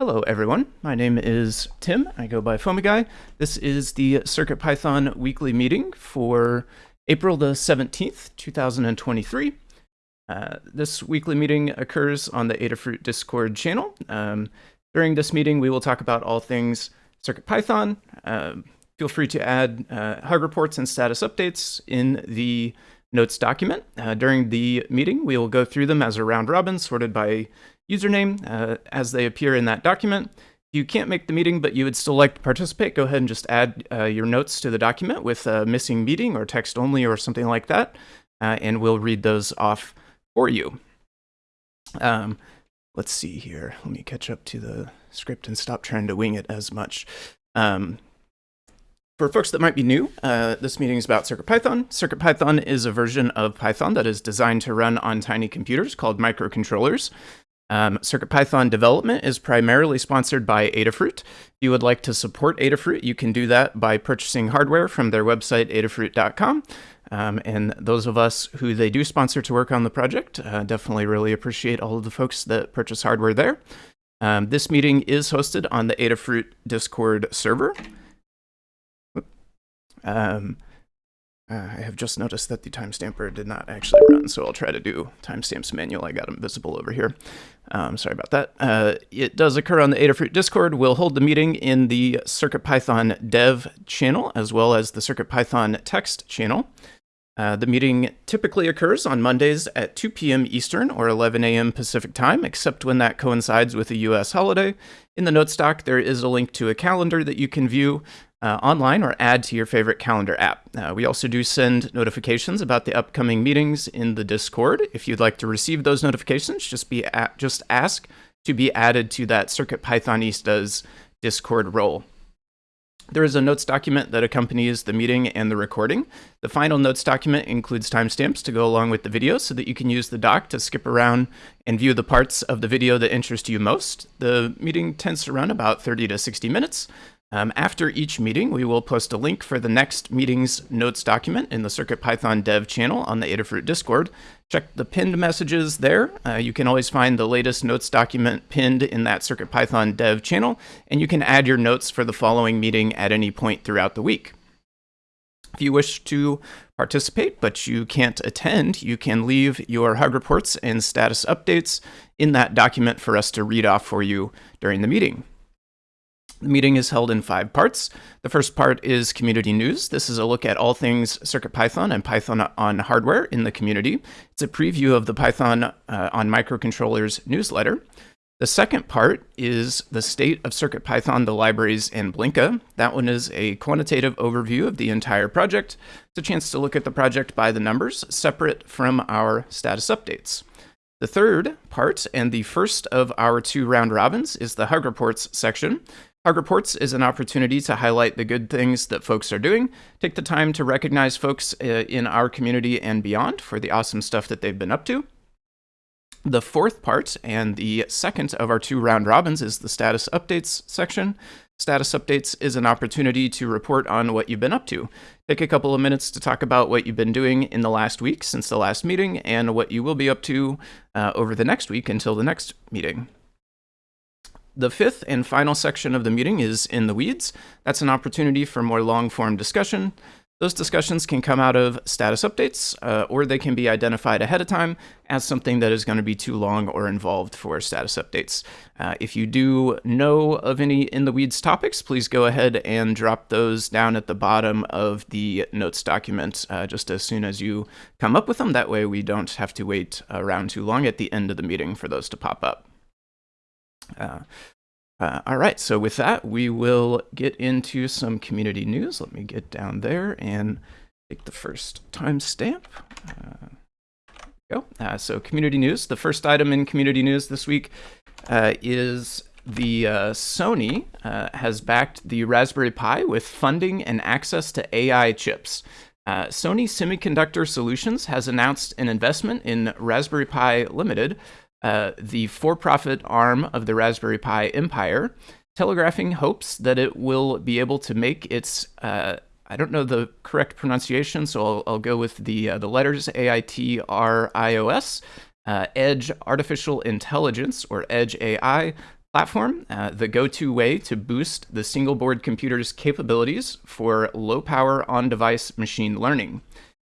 Hello, everyone. My name is Tim. I go by FoamyGuy. This is the CircuitPython weekly meeting for April the 17th, 2023. Uh, this weekly meeting occurs on the Adafruit Discord channel. Um, during this meeting, we will talk about all things CircuitPython. Uh, feel free to add uh, hug reports and status updates in the notes document. Uh, during the meeting, we will go through them as a round robin sorted by username uh, as they appear in that document. If you can't make the meeting, but you would still like to participate, go ahead and just add uh, your notes to the document with a missing meeting or text only or something like that, uh, and we'll read those off for you. Um, let's see here. Let me catch up to the script and stop trying to wing it as much. Um, for folks that might be new, uh, this meeting is about CircuitPython. CircuitPython is a version of Python that is designed to run on tiny computers called microcontrollers. Um, CircuitPython development is primarily sponsored by Adafruit. If you would like to support Adafruit, you can do that by purchasing hardware from their website, adafruit.com. Um, and those of us who they do sponsor to work on the project uh, definitely really appreciate all of the folks that purchase hardware there. Um, this meeting is hosted on the Adafruit Discord server. Um, uh, I have just noticed that the timestamper did not actually run, so I'll try to do timestamps manual. I got them visible over here. Um, sorry about that. Uh, it does occur on the Adafruit Discord. We'll hold the meeting in the CircuitPython dev channel, as well as the CircuitPython text channel. Uh, the meeting typically occurs on Mondays at 2 p.m. Eastern or 11 a.m. Pacific time, except when that coincides with a U.S. holiday. In the notes doc, there is a link to a calendar that you can view uh, online or add to your favorite calendar app. Uh, we also do send notifications about the upcoming meetings in the Discord. If you'd like to receive those notifications, just be at, just ask to be added to that Circuit Pythonistas Discord role. There is a notes document that accompanies the meeting and the recording. The final notes document includes timestamps to go along with the video so that you can use the doc to skip around and view the parts of the video that interest you most. The meeting tends to run about 30 to 60 minutes. Um, after each meeting, we will post a link for the next meeting's notes document in the CircuitPython dev channel on the Adafruit Discord. Check the pinned messages there. Uh, you can always find the latest notes document pinned in that CircuitPython dev channel, and you can add your notes for the following meeting at any point throughout the week. If you wish to participate, but you can't attend, you can leave your hug reports and status updates in that document for us to read off for you during the meeting. The meeting is held in five parts. The first part is community news. This is a look at all things CircuitPython and Python on hardware in the community. It's a preview of the Python uh, on microcontrollers newsletter. The second part is the state of CircuitPython, the libraries, and Blinka. That one is a quantitative overview of the entire project. It's a chance to look at the project by the numbers, separate from our status updates. The third part, and the first of our two round robins, is the Hug Reports section. Hug Reports is an opportunity to highlight the good things that folks are doing, take the time to recognize folks uh, in our community and beyond for the awesome stuff that they've been up to. The fourth part and the second of our two round robins is the status updates section. Status updates is an opportunity to report on what you've been up to. Take a couple of minutes to talk about what you've been doing in the last week since the last meeting and what you will be up to uh, over the next week until the next meeting. The fifth and final section of the meeting is in the weeds. That's an opportunity for more long form discussion. Those discussions can come out of status updates, uh, or they can be identified ahead of time as something that is going to be too long or involved for status updates. Uh, if you do know of any in the weeds topics, please go ahead and drop those down at the bottom of the notes document uh, just as soon as you come up with them. That way we don't have to wait around too long at the end of the meeting for those to pop up. Uh, uh, all right, so with that, we will get into some community news. Let me get down there and take the first timestamp. Uh, go. Uh, so community news. The first item in community news this week uh, is the uh, Sony uh, has backed the Raspberry Pi with funding and access to AI chips. Sony Semiconductor Solutions has announced an investment in Raspberry Pi Limited, uh, the for profit arm of the Raspberry Pi empire, telegraphing hopes that it will be able to make its uh, I don't know the correct pronunciation, so I'll, I'll go with the uh, the letters A I T R I O S. Uh, Edge Artificial Intelligence, or Edge AI, platform, uh, the go-to way to boost the single board computer's capabilities for low-power on-device machine learning.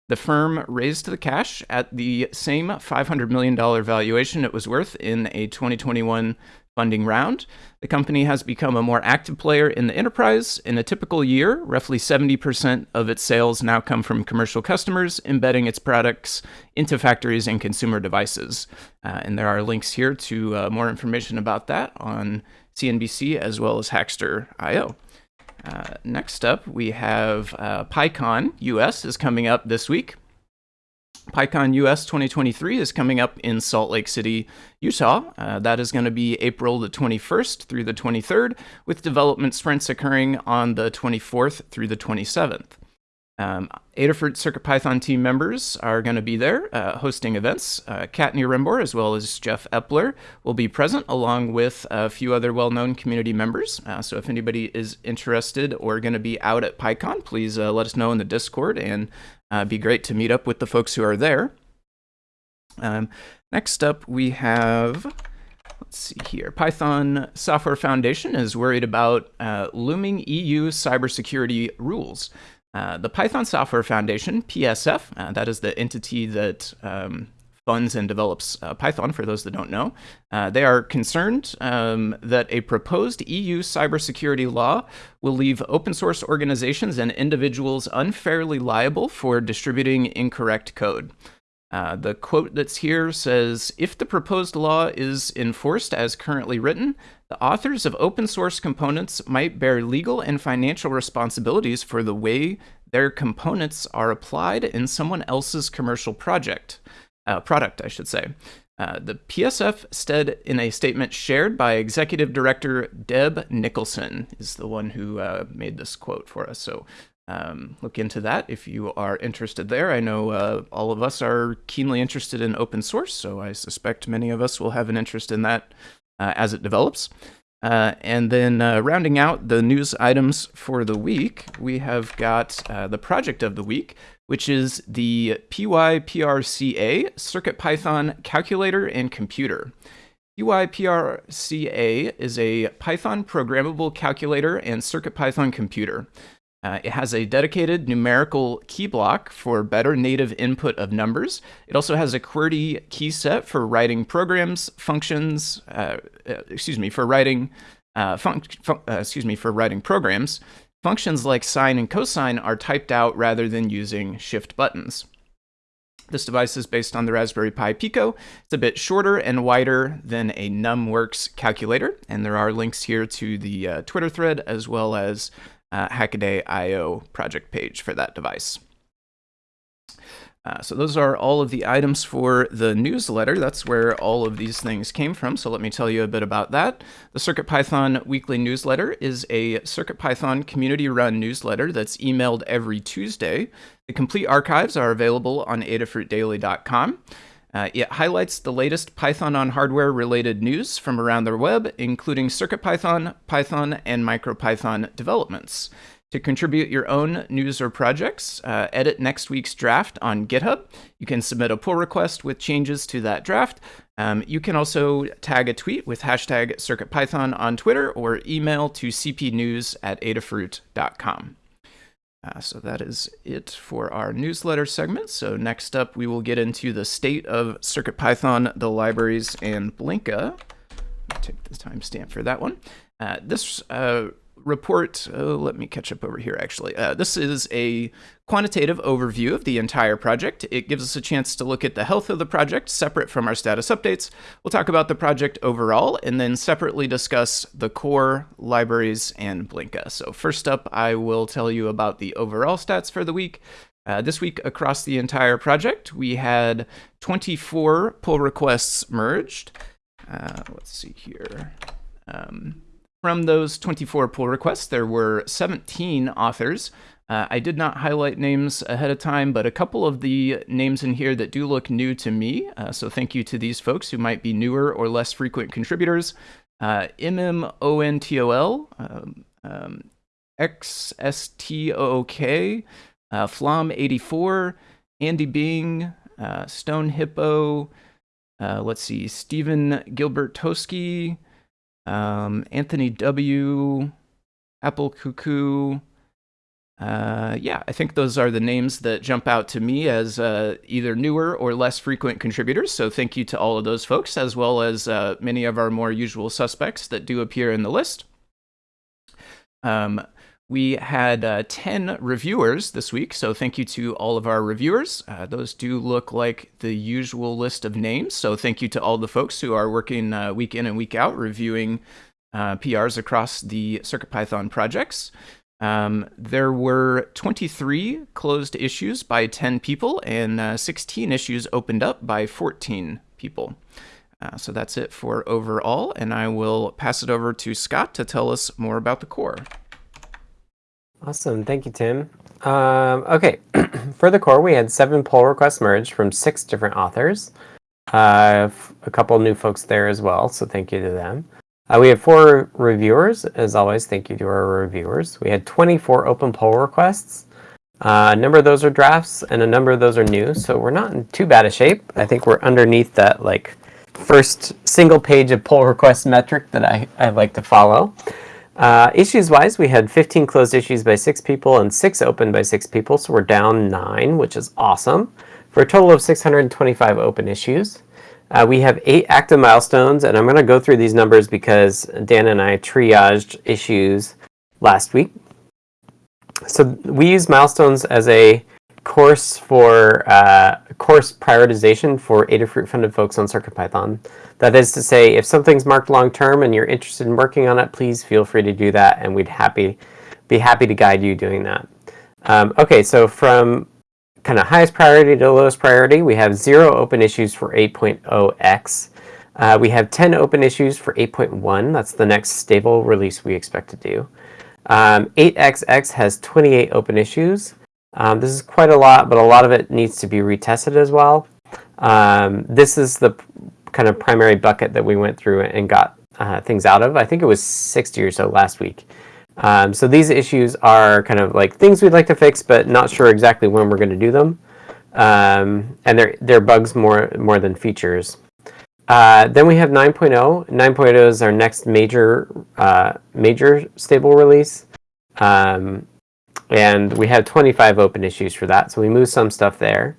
The firm raised the cash at the same $500 million valuation it was worth in a 2021 funding round. The company has become a more active player in the enterprise. In a typical year, roughly 70% of its sales now come from commercial customers embedding its products into factories and consumer devices. Uh, and there are links here to uh, more information about that on CNBC as well as Hackster.io. Uh, next up, we have uh, PyCon US is coming up this week. PyCon US 2023 is coming up in Salt Lake City, Utah. Uh, that is going to be April the 21st through the 23rd, with development sprints occurring on the 24th through the 27th. Um, Adafruit CircuitPython team members are going to be there uh, hosting events. Uh, Kattni Rembor, as well as Jeff Epler, will be present along with a few other well known community members. Uh, so if anybody is interested or going to be out at PyCon, please uh, let us know in the Discord and uh, be great to meet up with the folks who are there. Um, next up, we have let's see here. Python Software Foundation is worried about uh, looming EU cybersecurity rules. Uh, the Python Software Foundation, PSF, uh, that is the entity that um, funds and develops uh, Python, for those that don't know, uh, they are concerned um, that a proposed EU cybersecurity law will leave open source organizations and individuals unfairly liable for distributing incorrect code. Uh, the quote that's here says If the proposed law is enforced as currently written, the authors of open source components might bear legal and financial responsibilities for the way their components are applied in someone else's commercial project, uh, product, I should say. Uh, the PSF said in a statement shared by Executive Director Deb Nicholson, is the one who uh, made this quote for us. So um, look into that if you are interested there. I know uh, all of us are keenly interested in open source, so I suspect many of us will have an interest in that uh, as it develops. Uh, and then uh, rounding out the news items for the week, we have got uh, the project of the week, which is the PYPRCA CircuitPython Calculator and Computer. PYPRCA is a Python programmable calculator and CircuitPython computer. Uh, it has a dedicated numerical key block for better native input of numbers. It also has a QWERTY key set for writing programs, functions, uh, uh, excuse me, for writing, uh, fun uh, excuse me, for writing programs. Functions like sine and cosine are typed out rather than using shift buttons. This device is based on the Raspberry Pi Pico. It's a bit shorter and wider than a NumWorks calculator, and there are links here to the uh, Twitter thread as well as uh, Hackaday IO project page for that device. Uh, so those are all of the items for the newsletter. That's where all of these things came from. So let me tell you a bit about that. The CircuitPython weekly newsletter is a CircuitPython community-run newsletter that's emailed every Tuesday. The complete archives are available on adafruitdaily.com. Uh, it highlights the latest Python on hardware related news from around the web, including CircuitPython, Python, and MicroPython developments. To contribute your own news or projects, uh, edit next week's draft on GitHub. You can submit a pull request with changes to that draft. Um, you can also tag a tweet with hashtag CircuitPython on Twitter or email to cpnews at adafruit.com. Uh, so that is it for our newsletter segment. So next up, we will get into the state of CircuitPython, the libraries, and Blinka. Take the timestamp for that one. Uh, this uh, report, oh, let me catch up over here actually. Uh, this is a quantitative overview of the entire project. It gives us a chance to look at the health of the project separate from our status updates. We'll talk about the project overall and then separately discuss the core, libraries, and Blinka. So first up, I will tell you about the overall stats for the week. Uh, this week across the entire project, we had 24 pull requests merged. Uh, let's see here. Um, from those 24 pull requests, there were 17 authors. Uh, I did not highlight names ahead of time, but a couple of the names in here that do look new to me. Uh, so thank you to these folks who might be newer or less frequent contributors. Uh, MMONTOL, um, um, XSTOOK, uh, Flom84, Andy Bing, uh, Stone Hippo, uh, let's see, Stephen Gilbert Toski, um, Anthony W, Apple Cuckoo. Uh, yeah, I think those are the names that jump out to me as uh, either newer or less frequent contributors. So thank you to all of those folks, as well as uh, many of our more usual suspects that do appear in the list. Um, we had uh, 10 reviewers this week, so thank you to all of our reviewers. Uh, those do look like the usual list of names, so thank you to all the folks who are working uh, week in and week out reviewing uh, PRs across the CircuitPython projects. Um, there were 23 closed issues by 10 people and uh, 16 issues opened up by 14 people. Uh, so that's it for overall, and I will pass it over to Scott to tell us more about the core. Awesome, thank you, Tim. Um, okay, for the core, we had seven pull requests merged from six different authors. Uh, a couple new folks there as well, so thank you to them. Uh, we had four reviewers, as always. Thank you to our reviewers. We had 24 open pull requests. Uh, a number of those are drafts, and a number of those are new, so we're not in too bad a shape. I think we're underneath that like first single page of pull request metric that I, I like to follow. Uh, issues-wise, we had 15 closed issues by six people and six open by six people, so we're down nine, which is awesome, for a total of 625 open issues. Uh, we have eight active milestones, and I'm going to go through these numbers because Dan and I triaged issues last week. So we use milestones as a course for uh, course prioritization for Adafruit funded folks on CircuitPython. That is to say, if something's marked long term and you're interested in working on it, please feel free to do that, and we'd happy be happy to guide you doing that. Um, okay, so from kind of highest priority to lowest priority, we have zero open issues for 8.0x. Uh, we have 10 open issues for 8.1. That's the next stable release we expect to do. Um, 8xx has 28 open issues. Um, this is quite a lot, but a lot of it needs to be retested as well. Um, this is the kind of primary bucket that we went through and got uh, things out of. I think it was 60 or so last week. Um, so these issues are kind of like things we'd like to fix, but not sure exactly when we're going to do them. Um, and they're, they're bugs more, more than features. Uh, then we have 9.0. 9.0 is our next major, uh, major stable release. Um, and we have 25 open issues for that, so we moved some stuff there.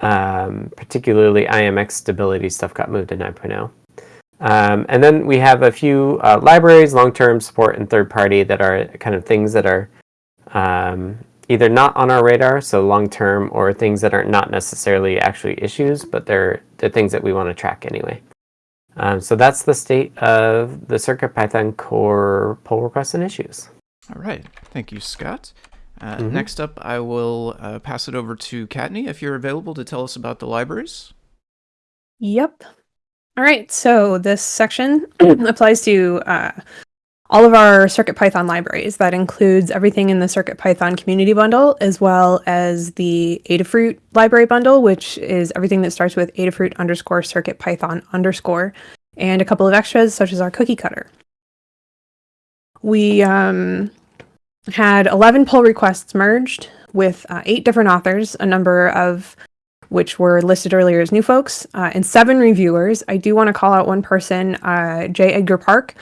Um, particularly IMX stability stuff got moved to 9.0. Um, and then we have a few uh, libraries, long-term support, and third-party that are kind of things that are um, either not on our radar, so long-term, or things that are not necessarily actually issues, but they're, they're things that we want to track anyway. Um, so that's the state of the CircuitPython core pull requests and issues. All right. Thank you, Scott. Uh, mm -hmm. Next up, I will uh, pass it over to Kattni if you're available to tell us about the libraries. Yep. All right, so this section applies to uh, all of our CircuitPython libraries. That includes everything in the CircuitPython community bundle, as well as the Adafruit library bundle, which is everything that starts with Adafruit underscore CircuitPython underscore, and a couple of extras, such as our cookie cutter. We um, had 11 pull requests merged with uh, eight different authors, a number of which were listed earlier as new folks, uh, and seven reviewers. I do want to call out one person, uh, J. Edgar Park.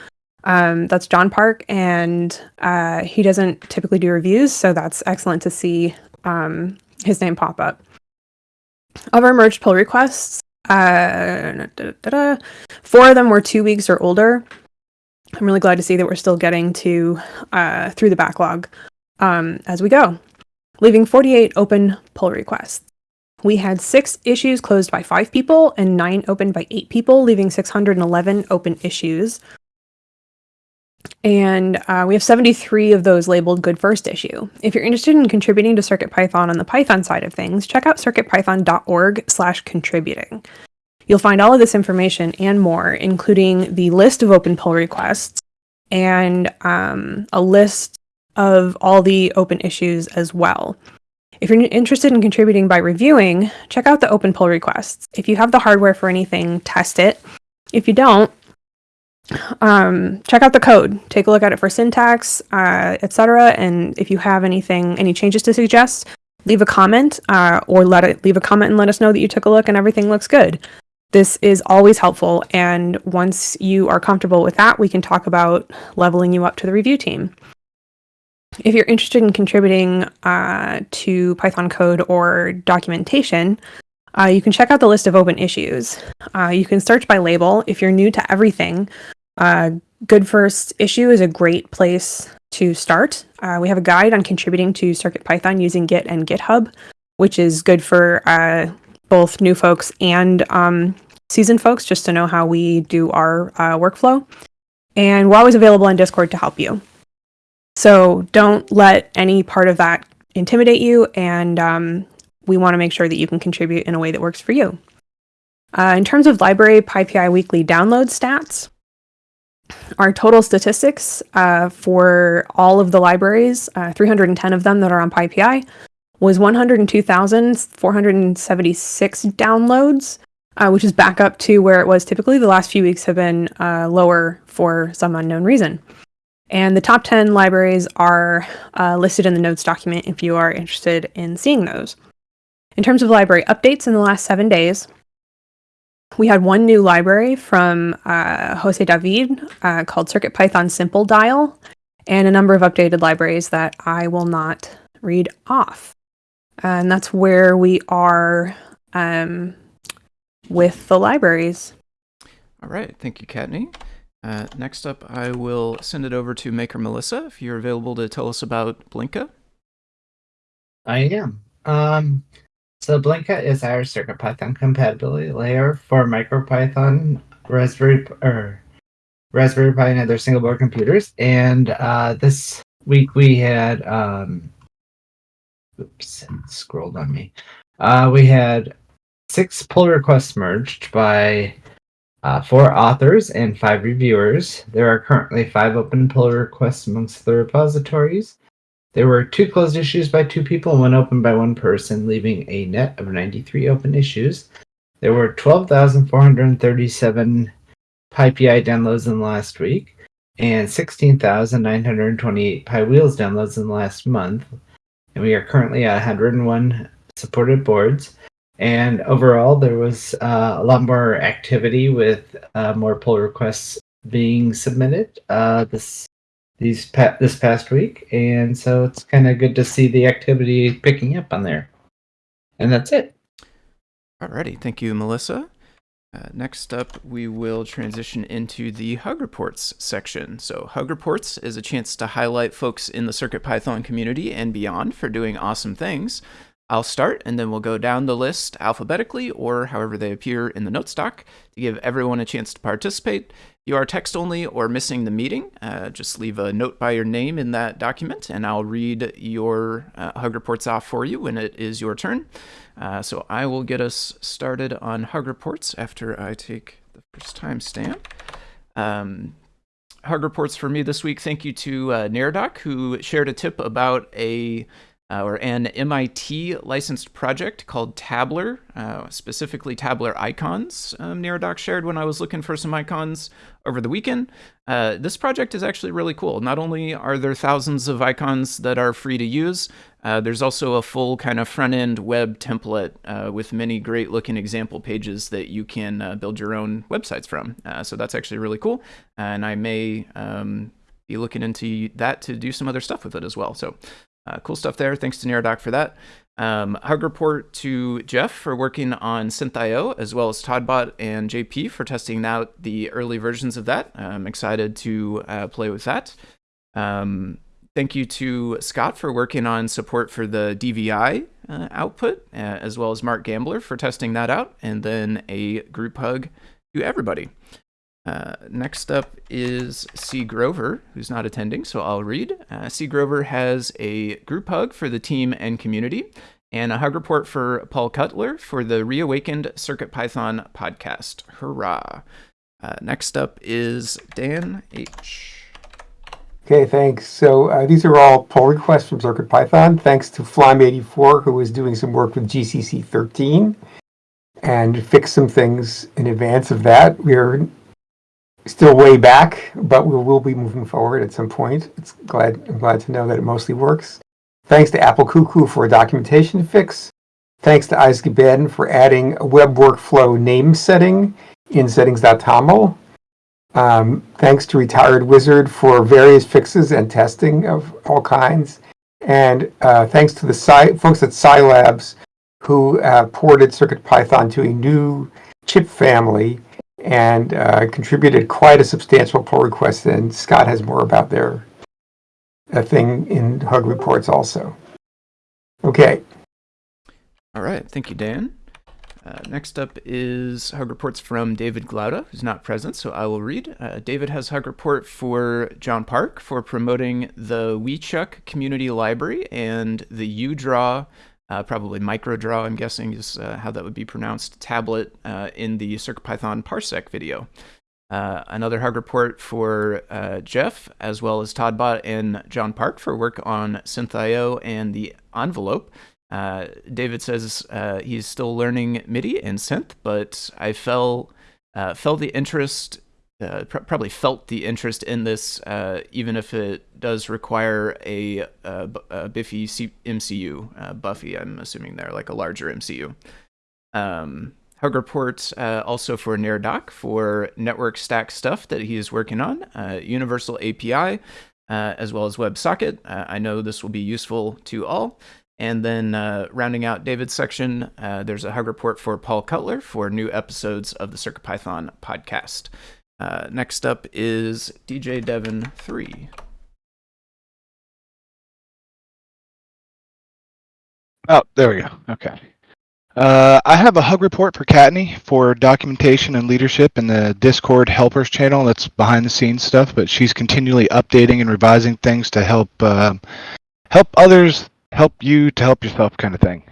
Um, that's John Park, and uh, he doesn't typically do reviews, so that's excellent to see um, his name pop up. Of our merged pull requests, uh, da, da, da, four of them were two weeks or older. I'm really glad to see that we're still getting to uh, through the backlog um, as we go, leaving 48 open pull requests. We had six issues closed by five people and nine opened by eight people, leaving 611 open issues. And uh, we have 73 of those labeled good first issue. If you're interested in contributing to CircuitPython on the Python side of things, check out circuitpython.org slash contributing. You'll find all of this information and more, including the list of open pull requests and um, a list of all the open issues as well. If you're interested in contributing by reviewing, check out the open pull requests. If you have the hardware for anything, test it. If you don't, um, check out the code. Take a look at it for syntax, uh, etc. And if you have anything, any changes to suggest, leave a comment uh, or let it leave a comment and let us know that you took a look and everything looks good. This is always helpful, and once you are comfortable with that, we can talk about leveling you up to the review team. If you're interested in contributing uh, to Python code or documentation, uh, you can check out the list of open issues. Uh, you can search by label. If you're new to everything, uh, Good First Issue is a great place to start. Uh, we have a guide on contributing to CircuitPython using Git and GitHub, which is good for uh, both new folks and um, seasoned folks just to know how we do our uh, workflow. And we're always available on Discord to help you. So don't let any part of that intimidate you, and um, we want to make sure that you can contribute in a way that works for you. Uh, in terms of library PyPI weekly download stats, our total statistics uh, for all of the libraries, uh, 310 of them that are on PyPI, was 102,476 downloads, uh, which is back up to where it was typically. The last few weeks have been uh, lower for some unknown reason. And the top 10 libraries are uh, listed in the notes document if you are interested in seeing those. In terms of library updates in the last seven days, we had one new library from uh, Jose David uh, called CircuitPython Simple Dial, and a number of updated libraries that I will not read off. And that's where we are um, with the libraries. All right, thank you, Kattni. Uh, next up, I will send it over to Maker Melissa if you're available to tell us about Blinka. I am. Um, so Blinka is our CircuitPython compatibility layer for MicroPython, Raspberry or Raspberry Pi, and other single board computers. And uh, this week we had, um, oops, it scrolled on me. Uh, we had six pull requests merged by uh, four authors and five reviewers. There are currently five open pull requests amongst the repositories. There were two closed issues by two people and one open by one person, leaving a net of 93 open issues. There were 12,437 PyPI downloads in the last week and 16,928 PyWheels downloads in the last month. And we are currently at 101 supported boards. And overall, there was uh, a lot more activity with uh, more pull requests being submitted uh, this these pa- this past week, and so it's kind of good to see the activity picking up on there. And that's it. Alrighty, thank you, Melissa. Uh, next up, we will transition into the Hug Reports section. So, Hug Reports is a chance to highlight folks in the CircuitPython community and beyond for doing awesome things. I'll start and then we'll go down the list alphabetically or however they appear in the notes doc to give everyone a chance to participate. You are text only or missing the meeting, uh, just leave a note by your name in that document and I'll read your uh, Hug Reports off for you when it is your turn. Uh, so I will get us started on Hug Reports after I take the first time stamp. Um, Hug Reports for me this week. Thank you to uh, Neradoc who shared a tip about a uh, or an MIT licensed project called Tabler, uh, specifically Tabler icons. Um, Neradoc shared when I was looking for some icons over the weekend. Uh, this project is actually really cool. Not only are there thousands of icons that are free to use, uh, there's also a full kind of front end web template uh, with many great looking example pages that you can uh, build your own websites from. so that's actually really cool. And I may um, be looking into that to do some other stuff with it as well. So uh, cool stuff there. Thanks to Neradoc for that. Um, hug report to Jeff for working on SynthIO, as well as Toddbot and JP for testing out the early versions of that. I'm excited to uh, play with that. Um, thank you to Scott for working on support for the DVI uh, output, uh, as well as Mark Gambler for testing that out. And then a group hug to everybody. Uh, next up is C. Grover, who's not attending, so I'll read. Uh, C. Grover has a group hug for the team and community, and a hug report for Paul Cutler for the Reawakened CircuitPython podcast. Hurrah! Uh, next up is Dan H. Okay, thanks. So uh, these are all pull requests from CircuitPython. Thanks to Flime84, who is doing some work with GCC 13 and fixed some things in advance of that. We're still way back, but we will be moving forward at some point. It's glad I'm glad to know that it mostly works. Thanks to Apple Cuckoo for a documentation fix. Thanks to Isaac Ben for adding a web workflow name setting in settings.toml. Um, thanks to Retired Wizard for various fixes and testing of all kinds. And uh, thanks to the Sci- folks at SiLabs who uh, ported CircuitPython to a new chip family and uh, contributed quite a substantial pull request. And Scott has more about their uh, thing in Hug reports also. Okay, All right, thank you, Dan. Uh, next up is Hug Reports from David Glaude, who's not present, so I will read. Uh, David has Hug Report for John Park for promoting the Wiichuck Community Library and the UDraw, uh, probably MicroDraw, I'm guessing is uh, how that would be pronounced, tablet uh, in the CircuitPython Parsec video. Uh, another Hug Report for uh, Jeff, as well as Toddbot and John Park for work on SynthIO and the envelope. Uh, David says he's still learning MIDI and synth, but I fell felt the interest, uh, pr- probably felt the interest in this, uh, even if it does require a, uh, b- a Biffy C- MCU, uh, Buffy. I'm assuming there, like a larger MCU. Um, Hug Report uh, also for Neradoc for network stack stuff that he is working on, uh, Universal API, uh, as well as WebSocket. Uh, I know this will be useful to all. And then uh, rounding out David's section, uh, there's a hug report for Paul Cutler for new episodes of the CircuitPython podcast. Uh, next up is DJ Devon 3. Oh, there we go. Okay. Uh, I have a hug report for Kattni for documentation and leadership in the Discord helpers channel. That's behind the scenes stuff, but she's continually updating and revising things to help uh, help others, help you to help yourself, kind of thing.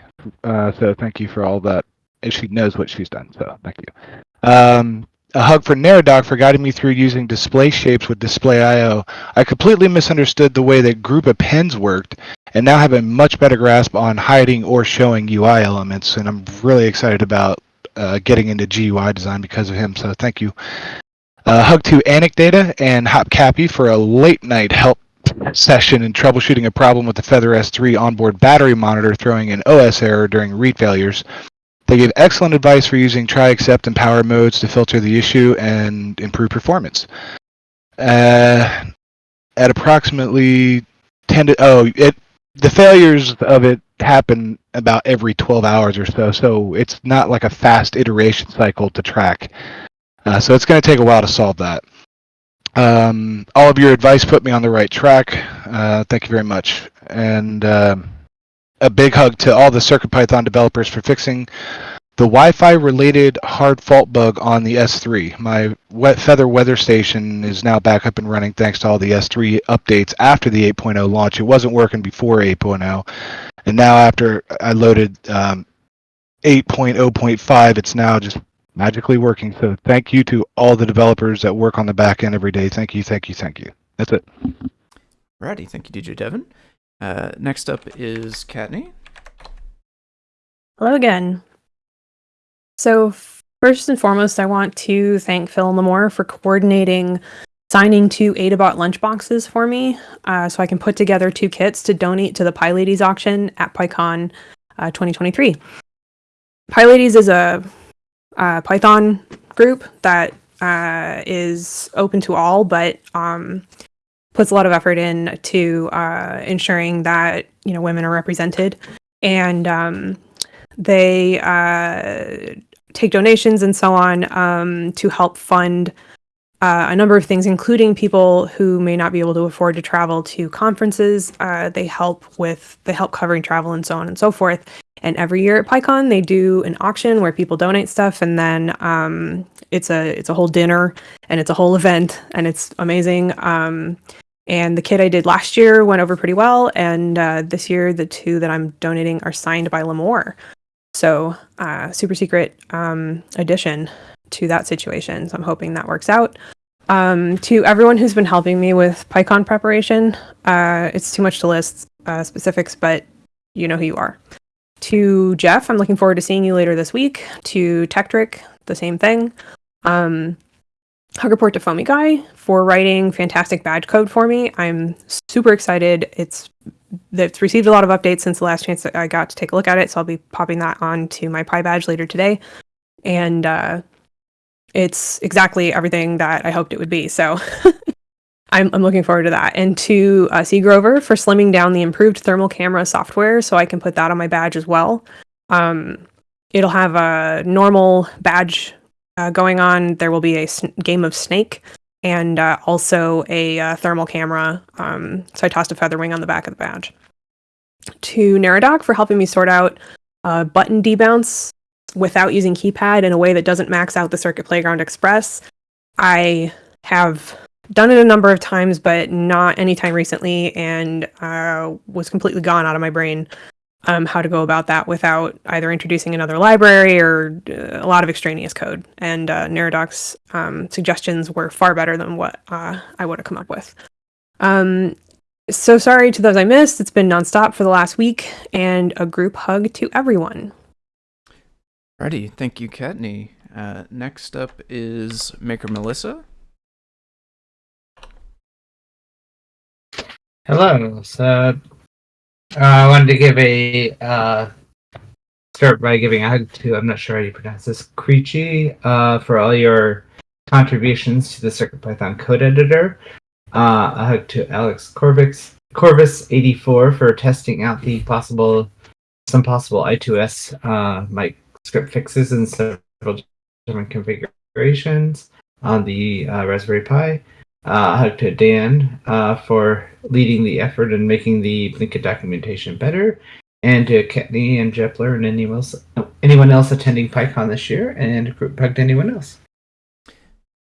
Uh, so thank you for all that. And She knows what she's done, so thank you. Um, a hug for Neradoc for guiding me through using display shapes with Display IO. I completely misunderstood the way that group appends worked and now have a much better grasp on hiding or showing UI elements. And I'm really excited about uh, getting into GUI design because of him. So thank you. Uh, hug to Anecdata and HopCappy for a late night help session in troubleshooting a problem with the Feather S3 onboard battery monitor throwing an OS error during read failures. They gave excellent advice for using try, accept, and power modes to filter the issue and improve performance. Uh, at approximately 10 to, oh, it, the failures of it happen about every 12 hours or so, so it's not like a fast iteration cycle to track. Uh, so it's going to take a while to solve that. Um, all of your advice put me on the right track. Uh, thank you very much. And um, a big hug to all the CircuitPython developers for fixing the Wi-Fi related hard fault bug on the S3. My wet feather weather station is now back up and running thanks to all the S3 updates after the 8.0 launch. It wasn't working before 8.0, and now after I loaded um, 8.0.5, it's now just magically working. So thank you to all the developers that work on the back end every day. Thank you, thank you, thank you. That's it. Alrighty, thank you, DJ Devon. Uh, next up is Kattni. Hello again. So, first and foremost, I want to thank Phil Limor for coordinating signing two Adabot lunchboxes for me uh, so I can put together two kits to donate to the PyLadies auction at PyCon uh, 2023. PyLadies is a uh, Python group that uh, is open to all, but um, puts a lot of effort in to uh, ensuring that you know women are represented, and um, they uh, take donations and so on um, to help fund uh, a number of things, including people who may not be able to afford to travel to conferences. Uh, they help with they help covering travel and so on and so forth. And every year at PyCon, they do an auction where people donate stuff, and then um, it's a it's a whole dinner and it's a whole event, and it's amazing. Um, and the kit I did last year went over pretty well, and uh, this year the two that I'm donating are signed by Limor. So uh, super secret um, addition to that situation. So I'm hoping that works out. Um, to everyone who's been helping me with PyCon preparation, uh, it's too much to list uh, specifics, but you know who you are. To Jeff, I'm looking forward to seeing you later this week. To Tekktrik, the same thing. Um, Hug report to Foamy Guy for writing fantastic badge code for me. I'm super excited. It's it's received a lot of updates since the last chance that I got to take a look at it, so I'll be popping that on to my Pi badge later today. And uh, it's exactly everything that I hoped it would be. So I'm, I'm looking forward to that. And to uh, C Grover for slimming down the improved thermal camera software so I can put that on my badge as well. Um, it'll have a normal badge uh, going on. There will be a game of Snake and uh, also a uh, thermal camera. Um, so I tossed a feather wing on the back of the badge. To Neradoc for helping me sort out uh, button debounce without using keypad in a way that doesn't max out the Circuit Playground Express. I have done it a number of times, but not anytime recently, and uh, was completely gone out of my brain um, how to go about that without either introducing another library or uh, a lot of extraneous code. And uh, Neradoc's um, suggestions were far better than what uh, I would have come up with. Um, so sorry to those I missed. It's been nonstop for the last week, and a group hug to everyone. Alrighty, thank you, Kattni. Uh, next up is Maker Melissa. Hello. So I wanted to give a uh, start by giving a hug to I'm not sure how you pronounce this Creechy uh, for all your contributions to the CircuitPython code editor. Uh, a hug to Alex Corvix Corvus84 for testing out the possible some possible I2S uh, mic script fixes in several different configurations on the uh, Raspberry Pi. Uh, hug to Dan uh, for leading the effort and making the Blinka documentation better, and to Kattni and Jepler and anyone else, anyone else attending PyCon this year, and group hug to anyone else.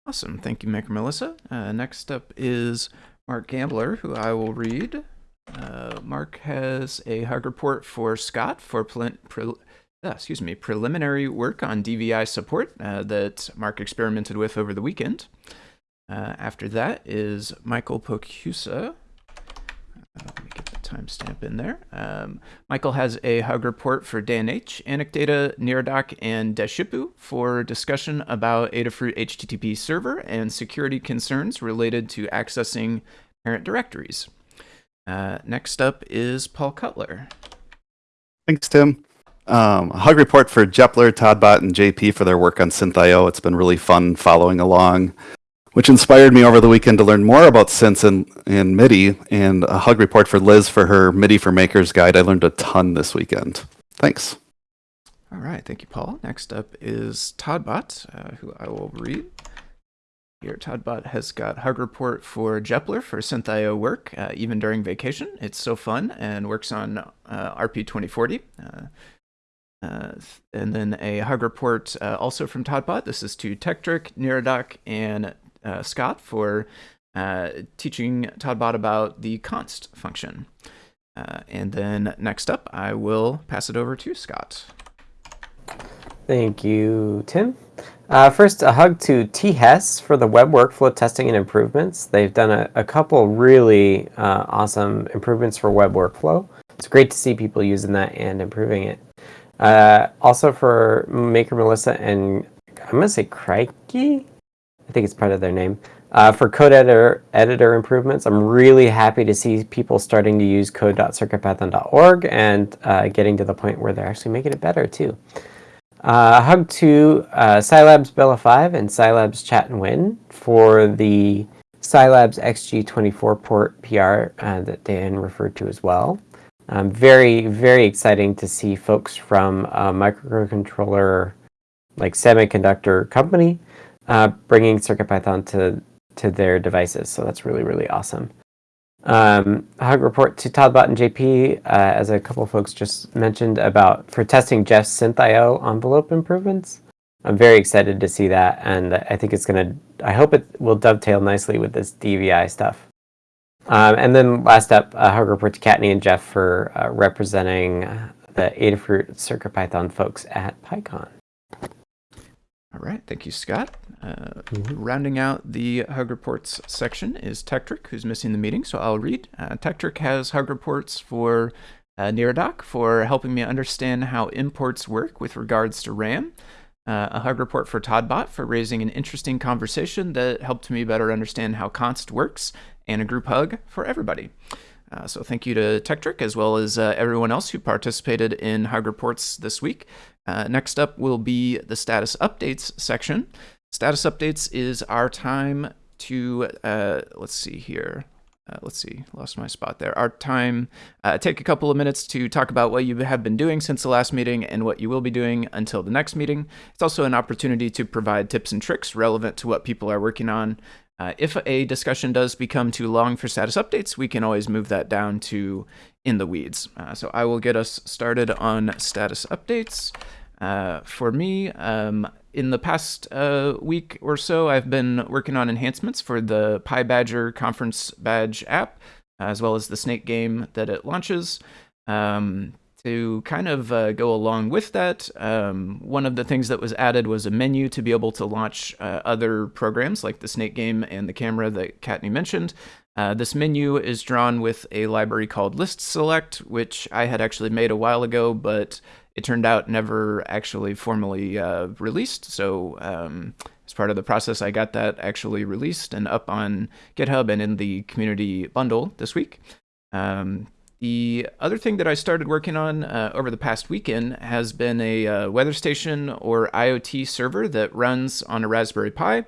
Awesome, thank you, Maker Melissa. Uh, next up is Mark Gambler, who I will read. Uh, Mark has a hug report for Scott for uh, excuse me preliminary work on DVI support uh, that Mark experimented with over the weekend. Uh, after that is Michael Pocusa. Uh, let me get the timestamp in there. Um, Michael has a hug report for DNH, Anecdata, Neradoc, and Deshipu for discussion about Adafruit HTTP server and security concerns related to accessing parent directories. Uh, next up is Paul Cutler. Thanks, Tim. Um, a hug report for Jepler, Toddbot, and JP for their work on SynthIO. It's been really fun following along, which inspired me over the weekend to learn more about synths and, and MIDI, and a hug report for Liz for her MIDI for Makers guide. I learned a ton this weekend. Thanks. All right, thank you, Paul. Next up is Toddbot, uh, who I will read. Here, Todd Toddbot has got hug report for Jepler for SynthIO work, uh, even during vacation. It's so fun and works on uh, RP2040. Uh, uh, and then a hug report uh, also from Todd Toddbot. This is to Tekktrik, Neradoc, and uh, Scott for uh, teaching Toddbot about the const function. Uh, and then next up, I will pass it over to Scott. Thank you, Tim. Uh, first, a hug to T-Hess for the web workflow testing and improvements. They've done a, a couple really uh, awesome improvements for web workflow. It's great to see people using that and improving it. Uh, also for Maker Melissa and I'm going to say Crikey. I think it's part of their name. Uh, for code editor, editor improvements, I'm really happy to see people starting to use code.circuitpython.org and uh, getting to the point where they're actually making it better too. Uh, hug to uh, SiLabs Bella 5 and SiLabs Chat and Win for the SiLabs XG24 port PR uh, that Dan referred to as well. Um, very, very exciting to see folks from a microcontroller, like semiconductor company, uh, bringing CircuitPython to to their devices. So that's really, really awesome. Um, hug report to Toddbot and JP, uh, as a couple folks just mentioned about for testing Jeff's SynthIO envelope improvements. I'm very excited to see that, and I think it's gonna. I hope it will dovetail nicely with this DVI stuff. Um, and then last up, a hug report to Kattni and Jeff for uh, representing the Adafruit CircuitPython folks at PyCon. All right, thank you, Scott. Uh, Rounding out the Hug Reports section is Tekktrik, who's missing the meeting, so I'll read. Uh, Tekktrik has Hug Reports for uh, for helping me understand how imports work with regards to RAM. uh, a hug report for Toddbot for raising an interesting conversation that helped me better understand how Const works, and a group hug for everybody. Uh, so thank you to Tekktrik as well as uh, everyone else who participated in hug reports this week. Uh, next up will be the status updates section. Status updates is our time to, uh, let's see here. Uh, let's see, lost my spot there. Our time, uh, take a couple of minutes to talk about what you have been doing since the last meeting and what you will be doing until the next meeting. It's also an opportunity to provide tips and tricks relevant to what people are working on. Uh, if a discussion does become too long for status updates, we can always move that down to in the weeds. Uh, so I will get us started on status updates. Uh, for me, um, in the past uh, week or so, I've been working on enhancements for the Pi Badger conference badge app, as well as the Snake game that it launches. Um, to kind of uh, go along with that, um, one of the things that was added was a menu to be able to launch uh, other programs like the Snake game and the camera that Kattni mentioned. Uh, this menu is drawn with a library called List Select, which I had actually made a while ago, but it turned out never actually formally uh, released. So um, as part of the process, I got that actually released and up on GitHub and in the community bundle this week. Um, the other thing that I started working on uh, over the past weekend has been a uh, weather station or IoT server that runs on a Raspberry Pi.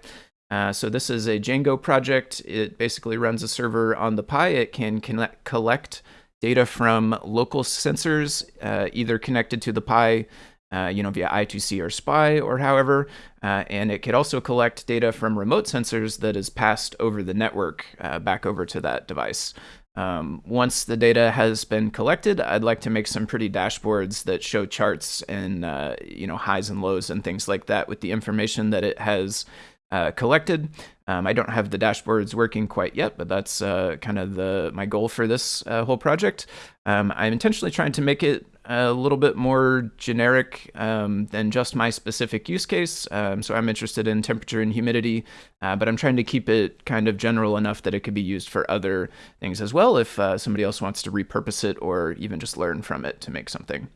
Uh, so this is a Django project. It basically runs a server on the Pi. It can connect, collect data from local sensors, uh, either connected to the Pi, uh, you know, via I2C or SPI or however, uh, and it could also collect data from remote sensors that is passed over the network uh, back over to that device. Um, once the data has been collected, I'd like to make some pretty dashboards that show charts and uh, you know highs and lows and things like that with the information that it has uh, collected. Um, I don't have the dashboards working quite yet, but that's uh, kind of the my goal for this uh, whole project. Um, I'm intentionally trying to make it a little bit more generic um, than just my specific use case. Um, so I'm interested in temperature and humidity, uh, but I'm trying to keep it kind of general enough that it could be used for other things as well if uh, somebody else wants to repurpose it or even just learn from it to make something.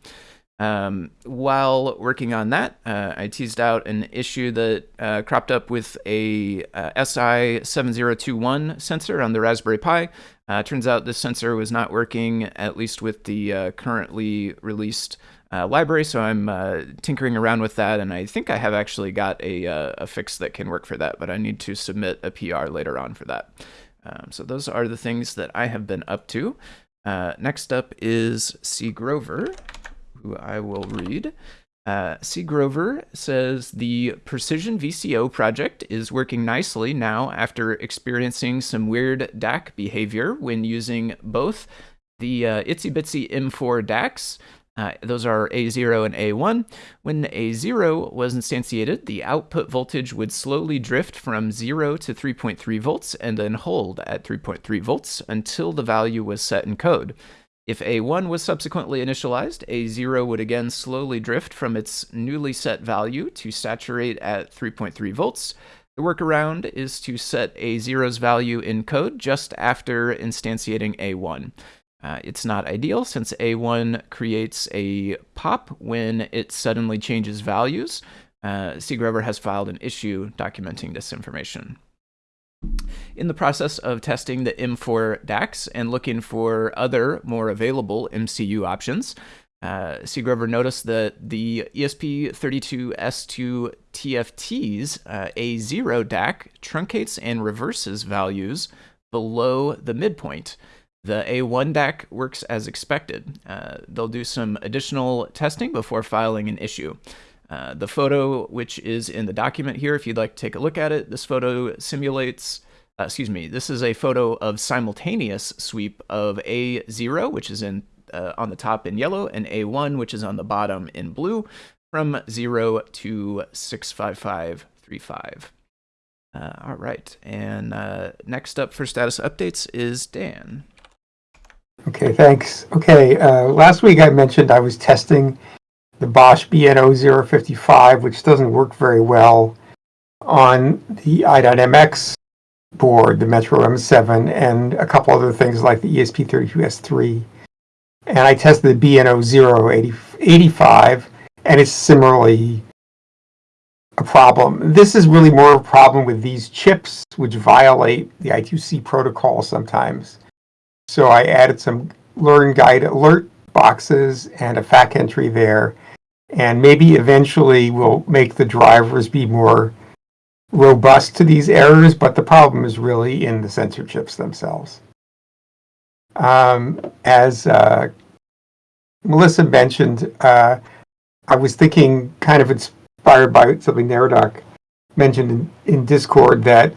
Um, while working on that, uh, I teased out an issue that uh, cropped up with a uh, SI7021 sensor on the Raspberry Pi. Uh, turns out this sensor was not working, at least with the uh, currently released uh, library, so I'm tinkering around with that, and I think I have actually got a, a, fix that can work for that, but I need to submit a PR later on for that. Um, so those are the things that I have been up to. next up is C. Grover who I will read. Uh, C. Grover says the Precision VCO project is working nicely now after experiencing some weird DAC behavior when using both the uh, ItsyBitsy M4 DACs. Uh, those are A0 and A1. When A0 was instantiated, the output voltage would slowly drift from 0 to 3.3 volts and then hold at 3.3 volts until the value was set in code. If A1 was subsequently initialized, A0 would again slowly drift from its newly set value to saturate at 3.3 volts. The workaround is to set A0's value in code just after instantiating A1. Uh, it's not ideal since A1 creates a pop when it suddenly changes values. Uh. Has filed an issue documenting this information in the process of testing the M4 DACs and looking for other more available MCU options, uh, C. Grover noticed that the ESP32S2 TFT's uh, A0 DAC truncates and reverses values below the midpoint. The A1 DAC works as expected. Uh, they'll do some additional testing before filing an issue. Uh, the photo, which is in the document here, if you'd like to take a look at it, this photo simulates, uh, excuse me, this is a photo of simultaneous sweep of A0, which is in uh, on the top in yellow, and A1, which is on the bottom in blue, from 0 to 65535. Uh, all right, and uh, next up for status updates is Dan. Okay, thanks. Okay, last week I mentioned I was testing the Bosch BNO055, which doesn't work very well on the i.MX board, the Metro M7, and a couple other things like the ESP32S3. And I tested the BNO085, and it's similarly a problem. This is really more of a problem with these chips, which violate the I2C protocol sometimes. So I added some learn guide alert boxes and a FAQ entry there. And maybe eventually we'll make the drivers be more robust to these errors, but the problem is really in the sensor chips themselves. Um, as uh, Melissa mentioned, uh, I was thinking, kind of inspired by something Neradoc mentioned in, in Discord, that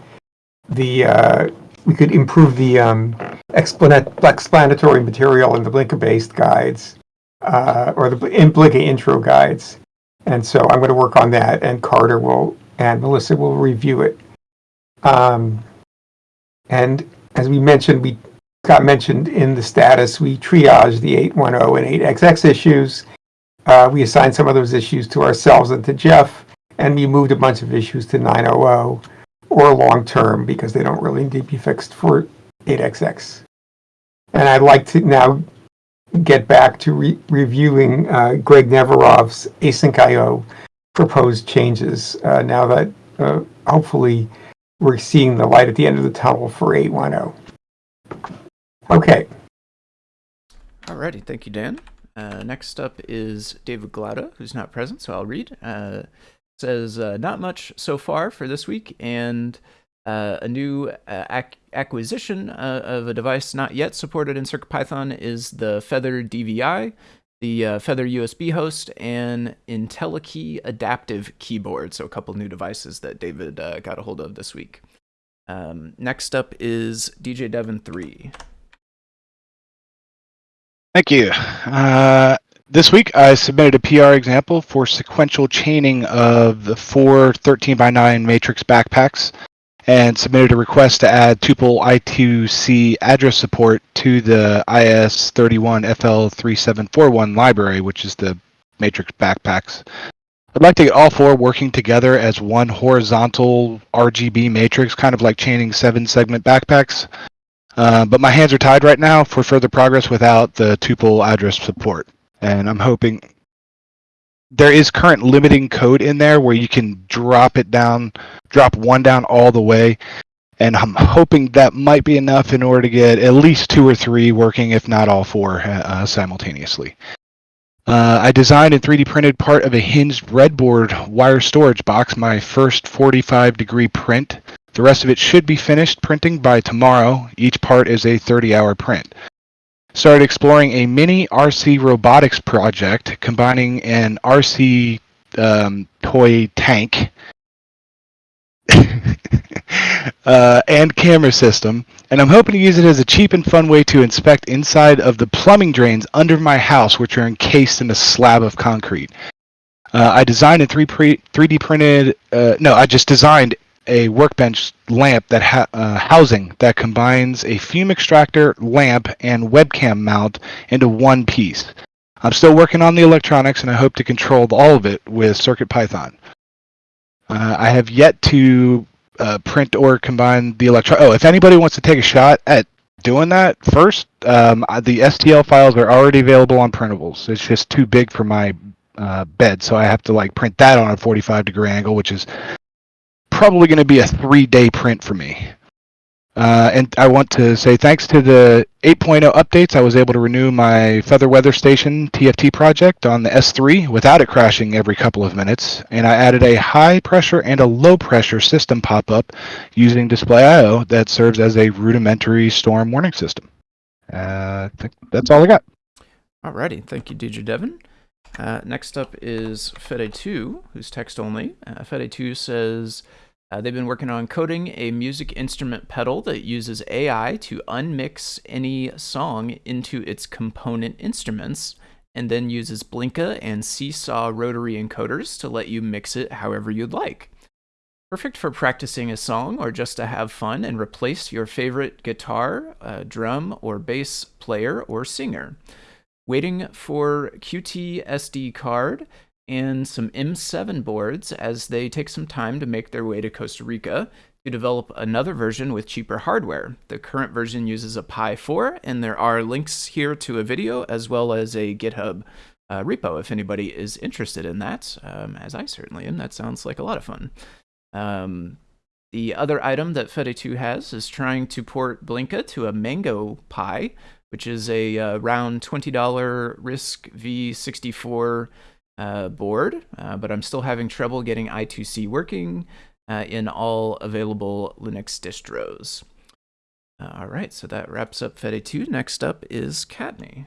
the uh, we could improve the um, explanatory material in the Blinka-based guides, uh, or the in Blinka intro guides. And so I'm going to work on that, and Carter will and Melissa will review it. Um, and as we mentioned, we got mentioned in the status, we triaged the 810 and 8XX issues. Uh, we assigned some of those issues to ourselves and to Jeff, and we moved a bunch of issues to 900 or long term because they don't really need to be fixed for 8XX. And I'd like to now get back to re- reviewing uh, Greg Neverov's asyncio proposed changes uh, now that uh, hopefully we're seeing the light at the end of the tunnel for 810. Okay. Alrighty, thank you, Dan. Uh, next up is David Glaude, who's not present, so I'll read. Uh, says, uh, not much so far for this week, and uh, a new uh, ac- acquisition uh, of a device not yet supported in CircuitPython is the Feather DVI, the uh, Feather USB host, and IntelliKey adaptive keyboard. So a couple new devices that David uh, got a hold of this week. Um, next up is DJ Devon 3. Thank you. Uh, this week, I submitted a PR example for sequential chaining of the four 13 by 9 matrix backpacks and submitted a request to add tuple I2C address support to the IS31FL3741 library, which is the matrix backpacks. I'd like to get all four working together as one horizontal RGB matrix, kind of like chaining seven segment backpacks. Uh, but my hands are tied right now for further progress without the tuple address support. And I'm hoping there is current limiting code in there where you can drop it down, drop one down all the way. And I'm hoping that might be enough in order to get at least two or three working, if not all four, uh, simultaneously. Uh, I designed and 3D printed part of a hinged breadboard wire storage box, my first 45 degree print. The rest of it should be finished printing by tomorrow. Each part is a 30 hour print. Started exploring a mini RC robotics project combining an RC um, toy tank uh, and camera system, and I'm hoping to use it as a cheap and fun way to inspect inside of the plumbing drains under my house, which are encased in a slab of concrete. Uh, I designed and 3 3D printed, uh, no, I just designed a workbench lamp that ha- uh, housing that combines a fume extractor, lamp, and webcam mount into one piece. I'm still working on the electronics, and I hope to control all of it with CircuitPython. Uh, I have yet to uh, print or combine the electro. Oh, if anybody wants to take a shot at doing that first, um, the STL files are already available on printables. It's just too big for my uh, bed, so I have to like print that on a 45 degree angle, which is probably going to be a three day print for me. Uh, and I want to say thanks to the 8.0 updates, I was able to renew my Feather Weather Station TFT project on the S3 without it crashing every couple of minutes. And I added a high pressure and a low pressure system pop up using displayio that serves as a rudimentary storm warning system. Uh, that's all I got. Alrighty, thank you, DJ Devon. Uh, next up is Fede2, who's text only. Uh, Fede2 says uh, they've been working on coding a music instrument pedal that uses AI to unmix any song into its component instruments and then uses Blinka and Seesaw rotary encoders to let you mix it however you'd like. Perfect for practicing a song or just to have fun and replace your favorite guitar, uh, drum, or bass player or singer. Waiting for QT SD card and some M7 boards as they take some time to make their way to Costa Rica to develop another version with cheaper hardware. The current version uses a Pi 4, and there are links here to a video as well as a GitHub uh, repo if anybody is interested in that, um, as I certainly am. That sounds like a lot of fun. Um, the other item that Fede2 has is trying to port Blinka to a Mango Pi, which is a uh, round $20 RISC v64 uh, board, uh, but I'm still having trouble getting I2C working uh, in all available Linux distros. Uh, all right, so that wraps up Fede2. Next up is Kattni.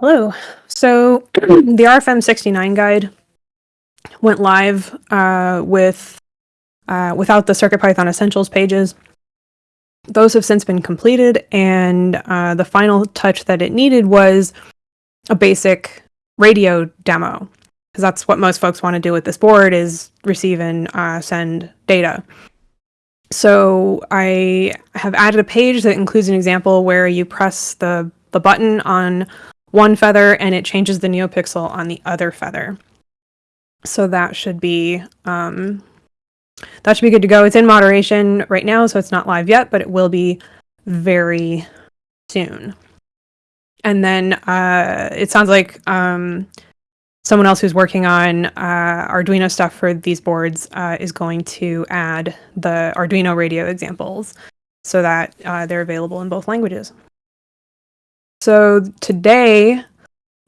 Hello. So the RFM 69 guide went live uh, with without the CircuitPython Essentials pages. Those have since been completed, and uh, the final touch that it needed was a basic radio demo, because that's what most folks want to do with this board is receive and uh, send data. So I have added a page that includes an example where you press the the button on one feather and it changes the neopixel on the other feather. So that should be um, that should be good to go. It's in moderation right now, so it's not live yet, but it will be very soon. And then uh, it sounds like um, someone else who's working on uh, Arduino stuff for these boards uh, is going to add the Arduino radio examples so that uh, they're available in both languages. So today,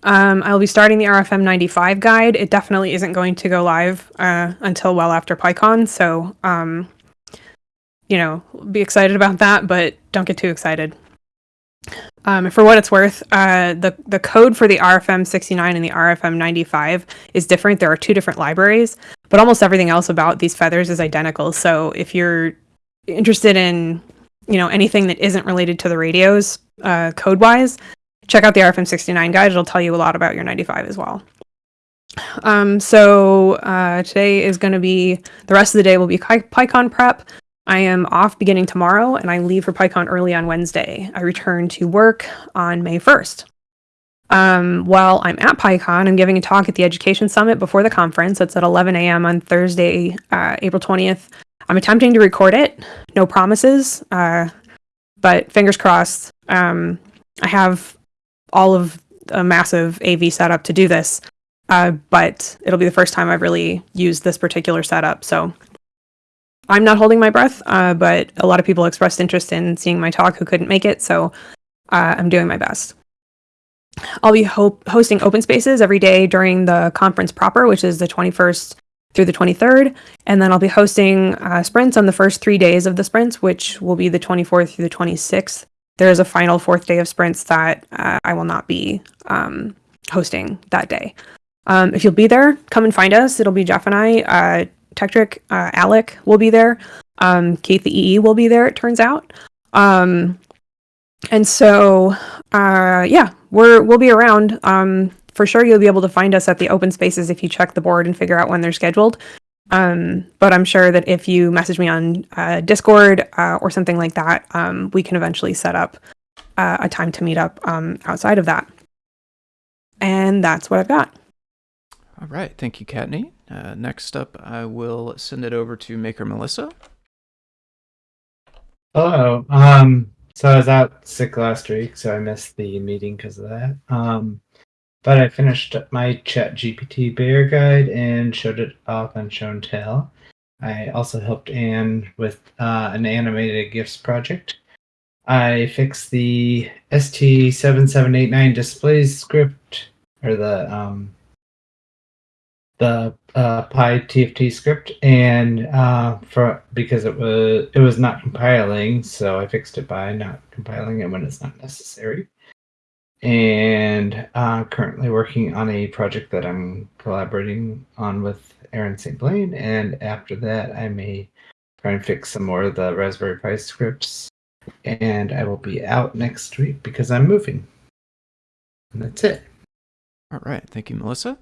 um, I'll be starting the RFM 95 guide. It definitely isn't going to go live uh, until well after PyCon, so um, you know, be excited about that, but don't get too excited. Um, for what it's worth, uh, the the code for the RFM 69 and the RFM 95 is different. There are two different libraries, but almost everything else about these feathers is identical. So if you're interested in, you know, anything that isn't related to the radios uh, code wise, check out the RFM 69 guide. It'll tell you a lot about your 95 as well. Um, so uh, today is going to be the rest of the day will be PyCon prep. I am off beginning tomorrow and I leave for PyCon early on Wednesday. I return to work on May 1st. Um, while I'm at PyCon, I'm giving a talk at the Education Summit before the conference. It's at 11 a.m. on Thursday, uh, April 20th. I'm attempting to record it. No promises, uh, but fingers crossed. Um, I have all of a massive AV setup to do this, uh, but it'll be the first time I've really used this particular setup. So I'm not holding my breath, uh, but a lot of people expressed interest in seeing my talk who couldn't make it, so uh, I'm doing my best. I'll be ho- hosting open spaces every day during the conference proper, which is the 21st through the 23rd, and then I'll be hosting uh, sprints on the first three days of the sprints, which will be the 24th through the 26th. There is a final fourth day of sprints that uh, I will not be um, hosting that day. Um, if you'll be there, come and find us. It'll be Jeff and I. Tekktrik, uh, Alec will be there. Um, Keith the EE will be there. It turns out. Um, and so, uh, yeah, we're we'll be around. Um, for sure, you'll be able to find us at the open spaces if you check the board and figure out when they're scheduled. Um, but I'm sure that if you message me on uh, Discord uh, or something like that, um, we can eventually set up uh, a time to meet up um, outside of that. And that's what I've got. All right, thank you, Kattni. Uh, next up, I will send it over to Maker Melissa. Hello. Um, so I was out sick last week, so I missed the meeting because of that. Um, but I finished my Chat GPT Bear guide and showed it off on Show and Tell. I also helped Anne with uh, an animated GIFs project. I fixed the ST7789 displays script or the um, the uh, Pi TFT script, and uh, for because it was it was not compiling, so I fixed it by not compiling it when it's not necessary. And uh, currently working on a project that I'm collaborating on with Aaron St. Blaine, and after that, I may try and fix some more of the Raspberry Pi scripts. And I will be out next week because I'm moving. And that's it. All right, thank you, Melissa.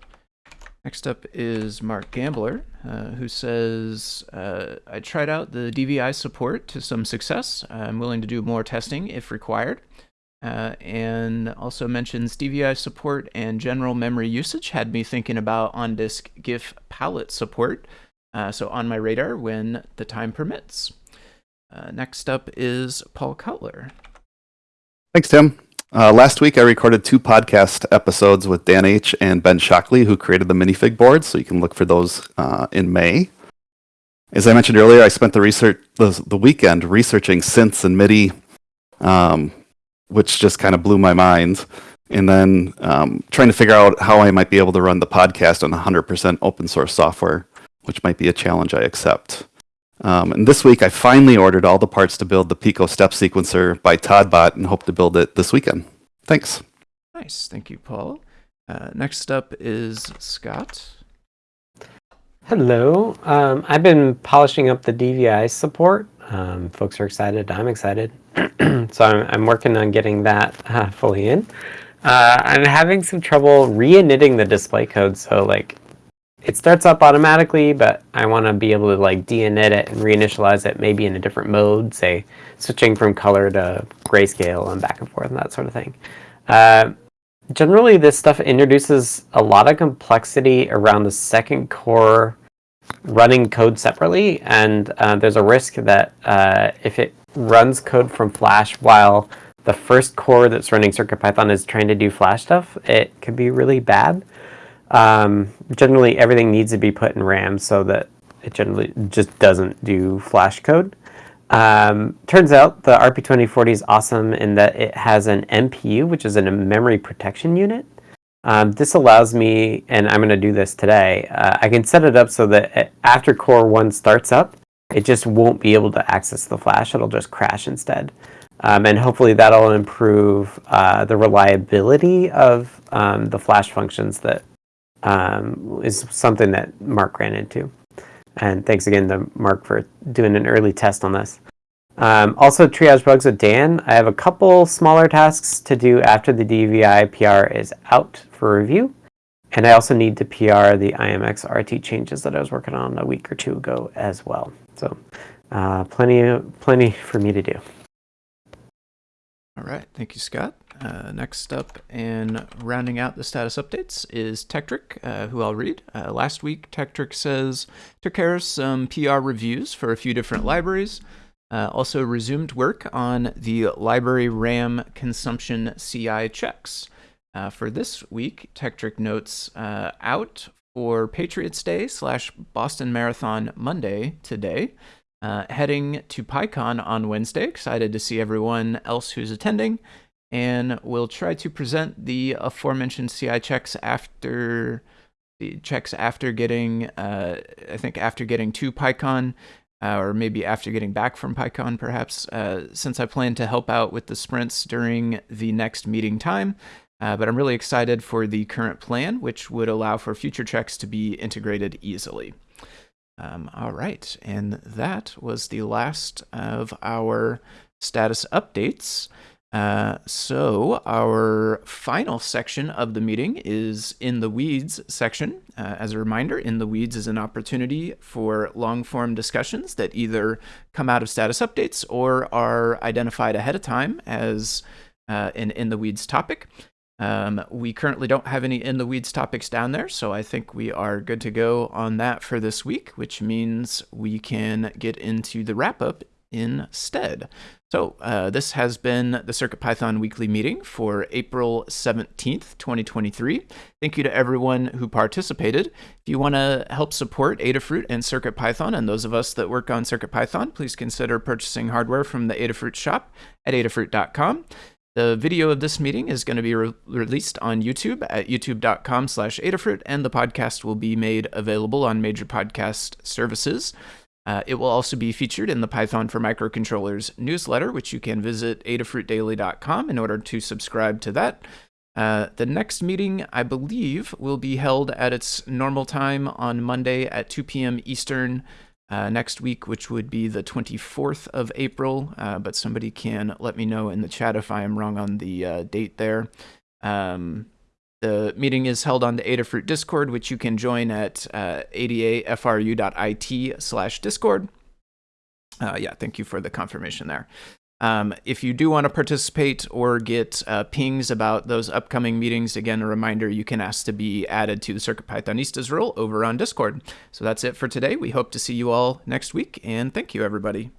Next up is Mark Gambler, uh, who says, uh, I tried out the DVI support to some success. I'm willing to do more testing if required. Uh, and also mentions DVI support and general memory usage had me thinking about on disk GIF palette support. Uh, so on my radar when the time permits. Uh, next up is Paul Cutler. Thanks, Tim. Uh, last week, I recorded two podcast episodes with Dan H. and Ben Shockley, who created the minifig board, so you can look for those uh, in May. As I mentioned earlier, I spent the research the, the weekend researching synths and MIDI, um, which just kind of blew my mind. And then um, trying to figure out how I might be able to run the podcast on 100% open source software, which might be a challenge I accept. Um, and this week, I finally ordered all the parts to build the Pico step sequencer by Toddbot and hope to build it this weekend. Thanks. Nice. Thank you, Paul. Uh, next up is Scott. Hello. Um, I've been polishing up the DVI support. Um, folks are excited. I'm excited. so I'm, I'm, working on getting that uh, fully in. Uh, I'm having some trouble re-initting the display code. So like it starts up automatically, but I want to be able to like de-init it and reinitialize it maybe in a different mode, say switching from color to grayscale and back and forth and that sort of thing. Uh, generally, this stuff introduces a lot of complexity around the second core running code separately, and uh, there's a risk that uh, if it runs code from Flash while the first core that's running CircuitPython is trying to do Flash stuff, it could be really bad. Um, generally, everything needs to be put in RAM so that it generally just doesn't do Flash code. Um, turns out the RP2040 is awesome in that it has an MPU, which is a memory protection unit. Um, this allows me, and I'm going to do this today, uh, I can set it up so that after Core 1 starts up, it just won't be able to access the flash. It'll just crash instead. Um, and hopefully that'll improve uh, the reliability of um, the flash functions that um, is something that Mark ran into. And thanks again to Mark for doing an early test on this. Um, also, triage bugs with Dan. I have a couple smaller tasks to do after the DVI PR is out for review. And I also need to PR the IMX RT changes that I was working on a week or two ago as well. So uh, plenty, plenty for me to do. All right. Thank you, Scott. Uh, next up and rounding out the status updates is Tekktrik, uh, who I'll read. Uh, last week, Tekktrik says, took care of some PR reviews for a few different libraries. Uh, also resumed work on the library RAM consumption CI checks. Uh, for this week, Tekktrik notes uh, out for Patriots Day slash Boston Marathon Monday today. Uh, heading to PyCon on Wednesday. Excited to see everyone else who's attending. And we'll try to present the aforementioned CI checks after the checks after getting, uh, I think after getting to PyCon, uh, or maybe after getting back from PyCon, perhaps, uh, since I plan to help out with the sprints during the next meeting time. Uh, but I'm really excited for the current plan, which would allow for future checks to be integrated easily. Um, all right, and that was the last of our status updates. Uh, so our final section of the meeting is in the weeds section. Uh, as a reminder, in the weeds is an opportunity for long form discussions that either come out of status updates or are identified ahead of time as uh, an in the weeds topic. Um, we currently don't have any in the weeds topics down there, so I think we are good to go on that for this week, which means we can get into the wrap up instead. So uh, this has been the CircuitPython weekly meeting for April 17th, 2023. Thank you to everyone who participated. If you want to help support Adafruit and CircuitPython and those of us that work on CircuitPython, please consider purchasing hardware from the Adafruit shop at adafruit.com. The video of this meeting is going to be re released on YouTube at youtube.com slash Adafruit, and the podcast will be made available on major podcast services. Uh, it will also be featured in the Python for Microcontrollers newsletter, which you can visit adafruitdaily.com in order to subscribe to that. Uh, the next meeting, I believe, will be held at its normal time on Monday at 2 p.m. Eastern, uh, next week, which would be the 24th of April. Uh, but somebody can let me know in the chat if I am wrong on the uh, date there. Um, the meeting is held on the Adafruit Discord, which you can join at uh, adafru.it slash Discord. Uh, yeah, thank you for the confirmation there. Um, if you do want to participate or get uh, pings about those upcoming meetings, again, a reminder you can ask to be added to the Circuit Pythonistas role over on Discord. So that's it for today. We hope to see you all next week, and thank you, everybody.